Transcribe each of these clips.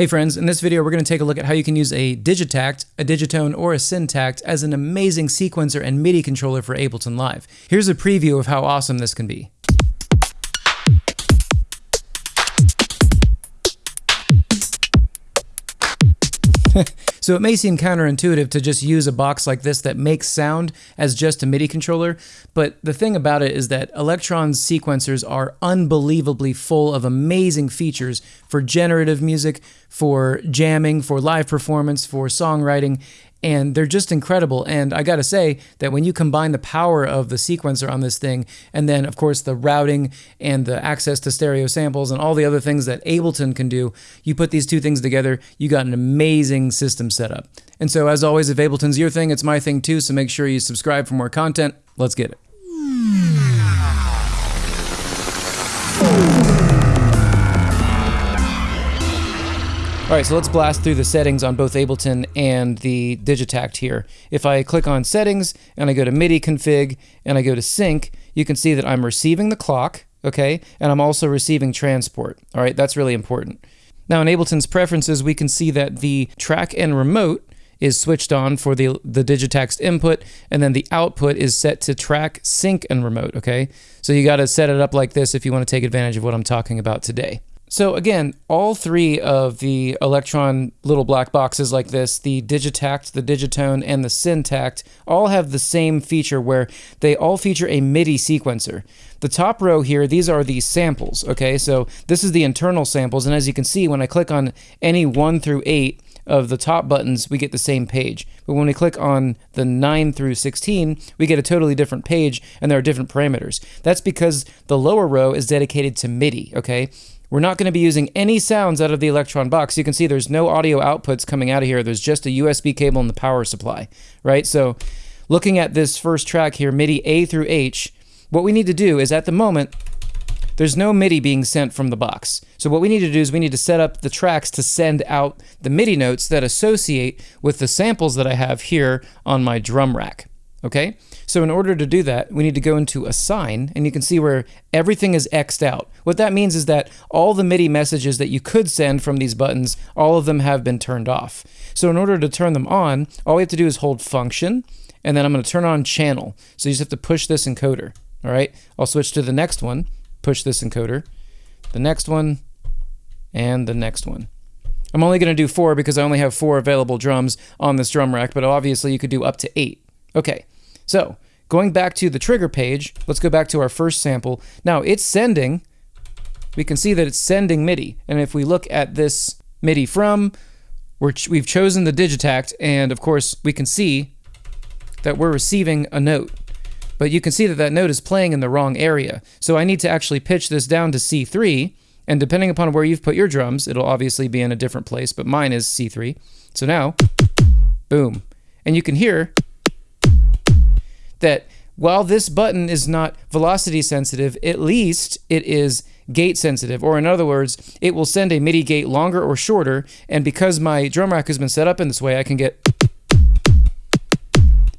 Hey friends, in this video we're going to take a look at how you can use a Digitakt, a Digitone, or a Syntakt as an amazing sequencer and MIDI controller for Ableton Live. Here's a preview of how awesome this can be. so it may seem counterintuitive to just use a box like this that makes sound as just a MIDI controller, but the thing about it is that Elektron's sequencers are unbelievably full of amazing features for generative music, for jamming, for live performance, for songwriting, and they're just incredible. And I gotta say that when you combine the power of the sequencer on this thing, and then of course the routing and the access to stereo samples and all the other things that Ableton can do, you put these two things together, you got an amazing system set up. And so as always, if Ableton's your thing, it's my thing too, so make sure you subscribe for more content. Let's get it. All right, so let's blast through the settings on both Ableton and the Digitakt here. If I click on settings and I go to MIDI config and I go to sync, you can see that I'm receiving the clock, okay? And I'm also receiving transport. All right, that's really important. Now in Ableton's preferences, we can see that the track and remote is switched on for the, the Digitakt's input, and then the output is set to track, sync, and remote, okay? So you gotta set it up like this if you wanna take advantage of what I'm talking about today. So again, all three of the Elektron little black boxes like this, the Digitakt, the Digitone, and the Syntakt, all have the same feature where they all feature a MIDI sequencer. The top row here, these are the samples, okay? So this is the internal samples, and as you can see, when I click on any 1 through 8 of the top buttons, we get the same page. But when we click on the 9 through 16, we get a totally different page, and there are different parameters. That's because the lower row is dedicated to MIDI, okay? We're not going to be using any sounds out of the Elektron box. You can see there's no audio outputs coming out of here. There's just a USB cable and the power supply, right? So looking at this first track here, MIDI A through H, what we need to do is at the moment, there's no MIDI being sent from the box. So what we need to do is we need to set up the tracks to send out the MIDI notes that associate with the samples that I have here on my drum rack. Okay? So in order to do that, we need to go into assign, and you can see where everything is X'd out. What that means is that all the MIDI messages that you could send from these buttons, all of them have been turned off. So in order to turn them on, all we have to do is hold function, and then I'm going to turn on channel. So you just have to push this encoder. All right, I'll switch to the next one, push this encoder, the next one, and the next one. I'm only going to do four because I only have four available drums on this drum rack, but obviously you could do up to eight. Okay, so going back to the trigger page, let's go back to our first sample. Now it's sending, we can see that it's sending MIDI. And if we look at this MIDI from, we have chosen the Digitakt, and of course we can see that we're receiving a note. But you can see that that note is playing in the wrong area. So I need to actually pitch this down to C3, and depending upon where you've put your drums, it'll obviously be in a different place, but mine is C3. So now, boom. And you can hear that while this button is not velocity sensitive, at least it is gate sensitive, or in other words, it will send a MIDI gate longer or shorter, and because my drum rack has been set up in this way, I can get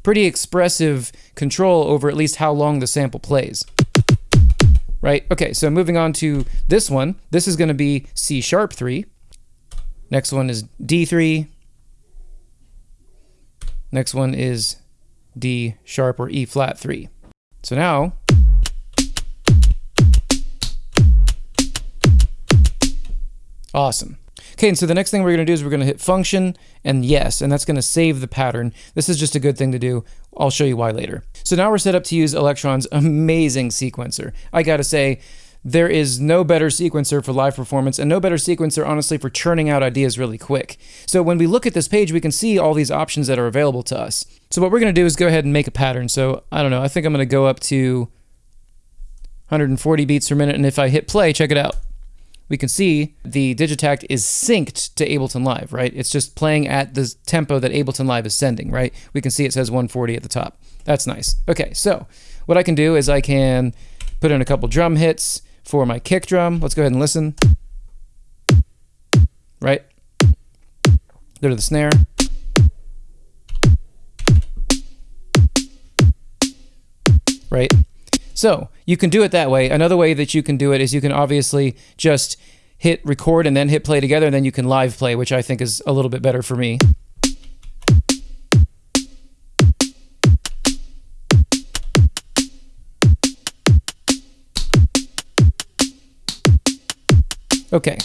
pretty expressive control over at least how long the sample plays. Right? Okay, so moving on to this one. This is going to be C sharp 3. Next one is D3. Next one is D sharp or E flat 3. So now, awesome. Okay, and so the next thing we're going to do is we're going to hit function and yes, and that's going to save the pattern. This is just a good thing to do. I'll show you why later. So now we're set up to use Elektron's amazing sequencer. I got to say, there is no better sequencer for live performance and no better sequencer, honestly, for churning out ideas really quick. So when we look at this page, we can see all these options that are available to us. So what we're going to do is go ahead and make a pattern. So I don't know, I think I'm going to go up to 140 beats per minute. And if I hit play, check it out. We can see the Digitakt is synced to Ableton Live, right? It's just playing at the tempo that Ableton Live is sending, right? We can see it says 140 at the top. That's nice. Okay, so what I can do is I can put in a couple drum hits, for my kick drum. Let's go ahead and listen. Right? Go to the snare. Right? So you can do it that way. Another way that you can do it is you can obviously just hit record and then hit play together, and then you can live play, which I think is a little bit better for me. Okay,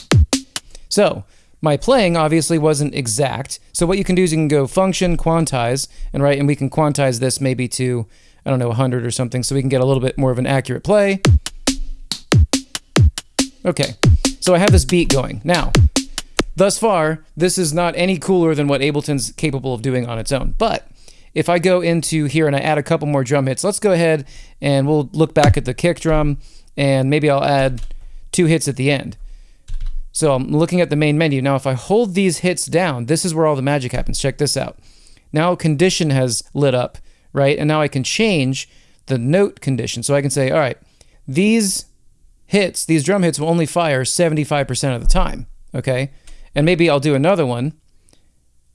so my playing obviously wasn't exact. So what you can do is you can go function quantize and right, and we can quantize this maybe to, I don't know, 100 or something so we can get a little bit more of an accurate play. Okay, so I have this beat going. Now, thus far, this is not any cooler than what Ableton's capable of doing on its own. But if I go into here and I add a couple more drum hits, let's go ahead and we'll look back at the kick drum and maybe I'll add two hits at the end. So I'm looking at the main menu. Now, if I hold these hits down, this is where all the magic happens. Check this out. Now condition has lit up, right? And now I can change the note condition. So I can say, all right, these hits, these drum hits will only fire 75% of the time, okay? And maybe I'll do another one,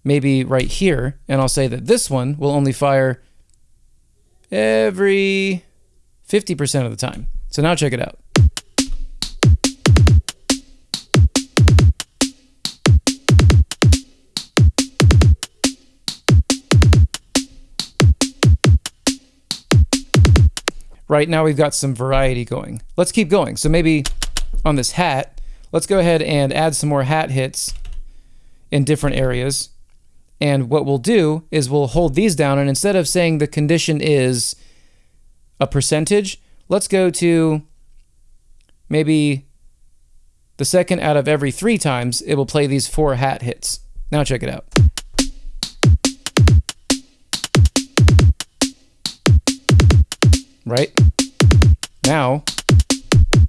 maybe right here, and I'll say that this one will only fire every 50% of the time. So now check it out. Right now we've got some variety going. Let's keep going. So maybe on this hat, let's go ahead and add some more hat hits in different areas. And what we'll do is we'll hold these down and instead of saying the condition is a percentage, let's go to maybe the second out of every three times it will play these four hat hits. Now check it out. Right? Now,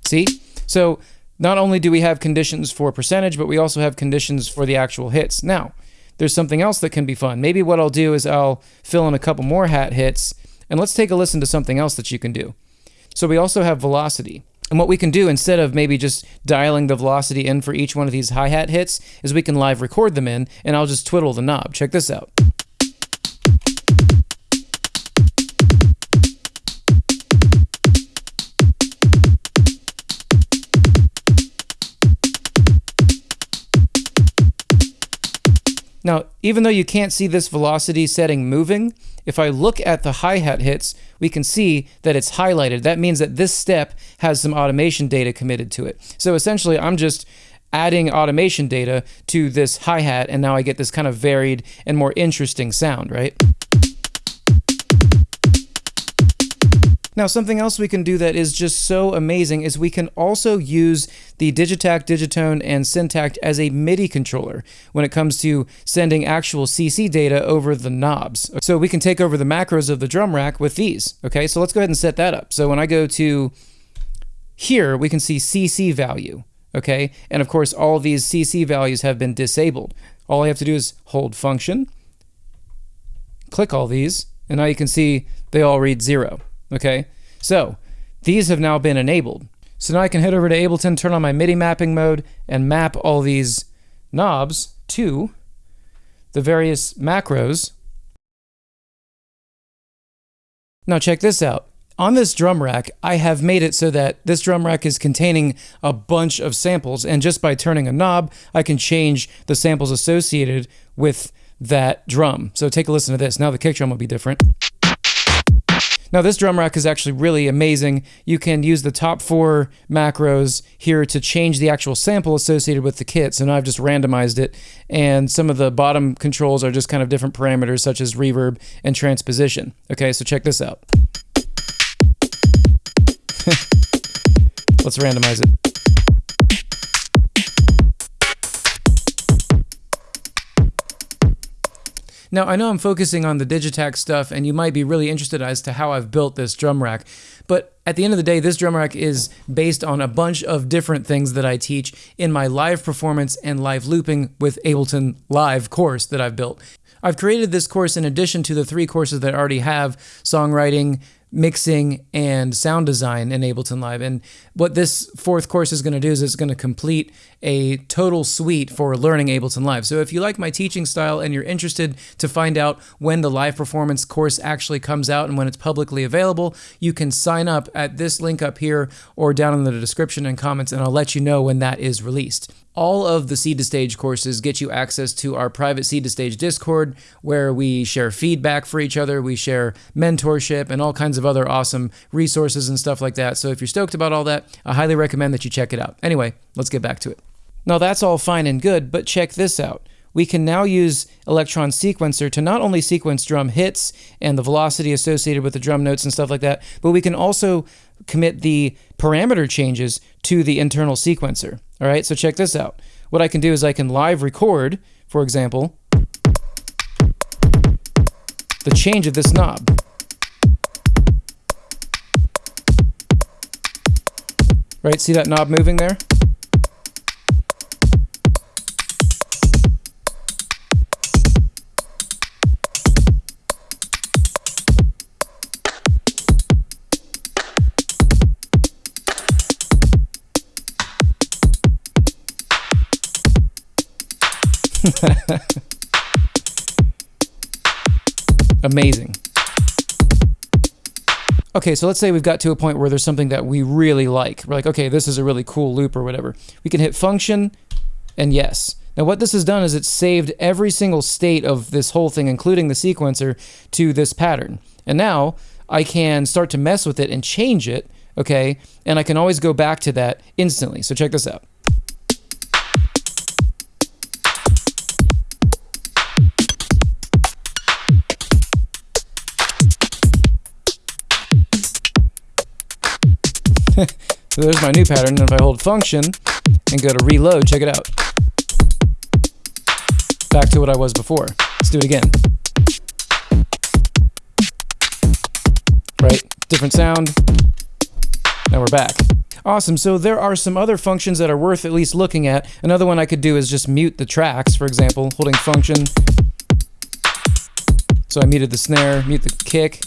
see? So not only do we have conditions for percentage, but we also have conditions for the actual hits. Now, there's something else that can be fun. Maybe what I'll do is I'll fill in a couple more hat hits, and let's take a listen to something else that you can do. So we also have velocity. And what we can do instead of maybe just dialing the velocity in for each one of these hi-hat hits is we can live record them in, and I'll just twiddle the knob. Check this out. Now, even though you can't see this velocity setting moving, if I look at the hi-hat hits, we can see that it's highlighted. That means that this step has some automation data committed to it. So essentially, I'm just adding automation data to this hi-hat, and now I get this kind of varied and more interesting sound, right? Now, something else we can do that is just so amazing is we can also use the Digitakt, Digitone, and Syntakt as a MIDI controller when it comes to sending actual CC data over the knobs. So we can take over the macros of the drum rack with these. Okay, so let's go ahead and set that up. So when I go to here, we can see CC value. Okay, and of course, all of these CC values have been disabled. All I have to do is hold function, click all these, and now you can see they all read zero. Okay, so these have now been enabled. So now I can head over to Ableton, turn on my MIDI mapping mode, and map all these knobs to the various macros. Now check this out. On this drum rack, I have made it so that this drum rack is containing a bunch of samples, and just by turning a knob, I can change the samples associated with that drum. So take a listen to this. Now the kick drum will be different. Now this drum rack is actually really amazing. You can use the top four macros here to change the actual sample associated with the kit. So now I've just randomized it and some of the bottom controls are just kind of different parameters such as reverb and transposition. Okay, so check this out. Let's randomize it. Now, I know I'm focusing on the Digitakt stuff, and you might be really interested as to how I've built this drum rack, but at the end of the day, this drum rack is based on a bunch of different things that I teach in my live performance and live looping with Ableton Live course that I've built. I've created this course in addition to the three courses that I already have songwriting, mixing and sound design in Ableton Live. And what this fourth course is going to do is it's going to complete a total suite for learning Ableton Live. So if you like my teaching style and you're interested to find out when the live performance course actually comes out and when it's publicly available, you can sign up at this link up here or down in the description and comments, and I'll let you know when that is released. All of the Seed to Stage courses get you access to our private Seed to Stage Discord where we share feedback for each other, we share mentorship, and all kinds of other awesome resources and stuff like that. So if you're stoked about all that, I highly recommend that you check it out. Anyway, let's get back to it. Now that's all fine and good, but check this out. We can now use Elektron Sequencer to not only sequence drum hits and the velocity associated with the drum notes and stuff like that, but we can also commit the parameter changes to the internal sequencer. All right, so check this out. What I can do is I can live record, for example, the change of this knob. Right, see that knob moving there? Amazing. Okay, so let's say we've got to a point where there's something that we really like. We're like, okay, this is a really cool loop or whatever. We can hit function and yes. Now what this has done is it's saved every single state of this whole thing, including the sequencer, to this pattern. And now I can start to mess with it and change it, okay? And I can always go back to that instantly. So check this out. So there's my new pattern. And if I hold function and go to reload, check it out. Back to what I was before. Let's do it again. Right? Different sound. Now we're back. Awesome. So there are some other functions that are worth at least looking at. Another one I could do is just mute the tracks, for example, holding function. So I muted the snare, mute the kick,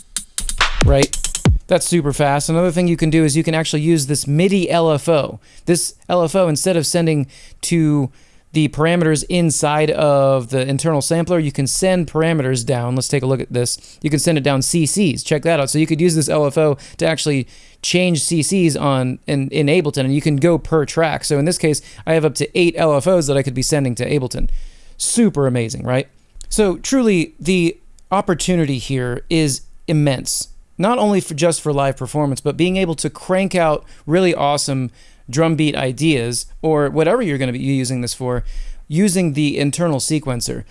right? That's super fast. Another thing you can do is you can actually use this MIDI LFO. This LFO, instead of sending to the parameters inside of the internal sampler, you can send parameters down. Let's take a look at this. You can send it down CCs. Check that out. So you could use this LFO to actually change CCs on in, in Ableton, and you can go per track. So in this case, I have up to eight LFOs that I could be sending to Ableton. Super amazing, right? So truly, the opportunity here is immense not only for just for live performance, but being able to crank out really awesome drum beat ideas or whatever you're going to be using this for using the internal sequencer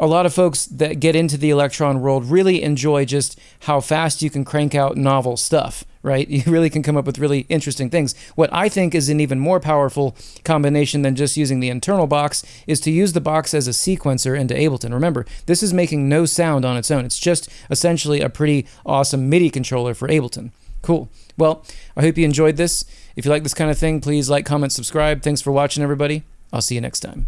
a lot of folks that get into the Elektron world really enjoy just how fast you can crank out novel stuff, right? You really can come up with really interesting things. What I think is an even more powerful combination than just using the internal box is to use the box as a sequencer into Ableton. Remember, this is making no sound on its own. It's just essentially a pretty awesome MIDI controller for Ableton. Cool. Well, I hope you enjoyed this. If you like this kind of thing, please like, comment, subscribe. Thanks for watching, everybody. I'll see you next time.